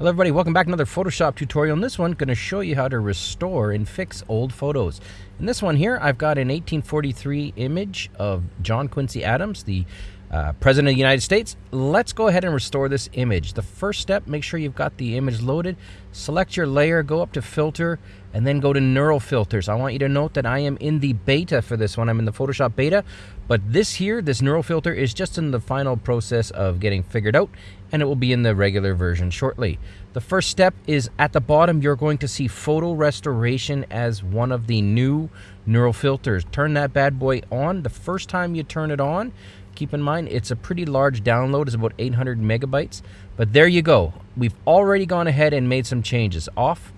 Hello everybody, welcome back to another Photoshop tutorial. In this one, going to show you how to restore and fix old photos. In this one here, I've got an 1843 image of John Quincy Adams, the uh, President of the United States. Let's go ahead and restore this image. The first step, make sure you've got the image loaded. Select your layer, go up to filter, and then go to neural filters. I want you to note that I am in the beta for this one. I'm in the Photoshop beta, but this here, this neural filter is just in the final process of getting figured out, and it will be in the regular version shortly. The first step is at the bottom, you're going to see photo restoration as one of the new neural filters. Turn that bad boy on. The first time you turn it on, Keep in mind, it's a pretty large download. It's about 800 megabytes. But there you go. We've already gone ahead and made some changes. Off,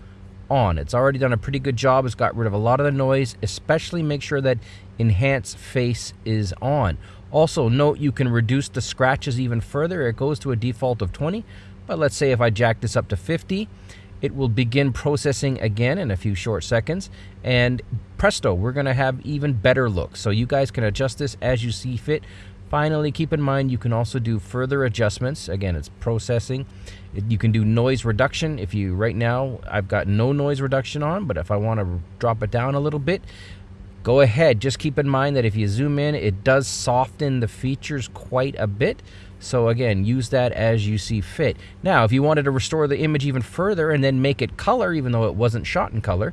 on. It's already done a pretty good job. It's got rid of a lot of the noise, especially make sure that Enhance Face is on. Also, note you can reduce the scratches even further. It goes to a default of 20, but let's say if I jack this up to 50, it will begin processing again in a few short seconds. And presto, we're going to have even better looks. So you guys can adjust this as you see fit. Finally, keep in mind you can also do further adjustments. Again, it's processing. You can do noise reduction. If you, right now, I've got no noise reduction on, but if I want to drop it down a little bit, go ahead. Just keep in mind that if you zoom in, it does soften the features quite a bit. So again, use that as you see fit. Now, if you wanted to restore the image even further and then make it color, even though it wasn't shot in color,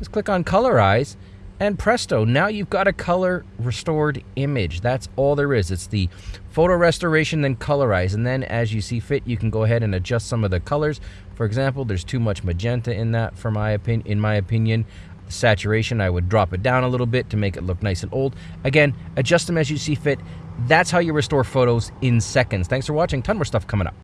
just click on Colorize and presto, now you've got a color restored image. That's all there is. It's the photo restoration, then colorize. And then as you see fit, you can go ahead and adjust some of the colors. For example, there's too much magenta in that for my opinion. In my opinion, saturation, I would drop it down a little bit to make it look nice and old. Again, adjust them as you see fit. That's how you restore photos in seconds. Thanks for watching. Ton more stuff coming up.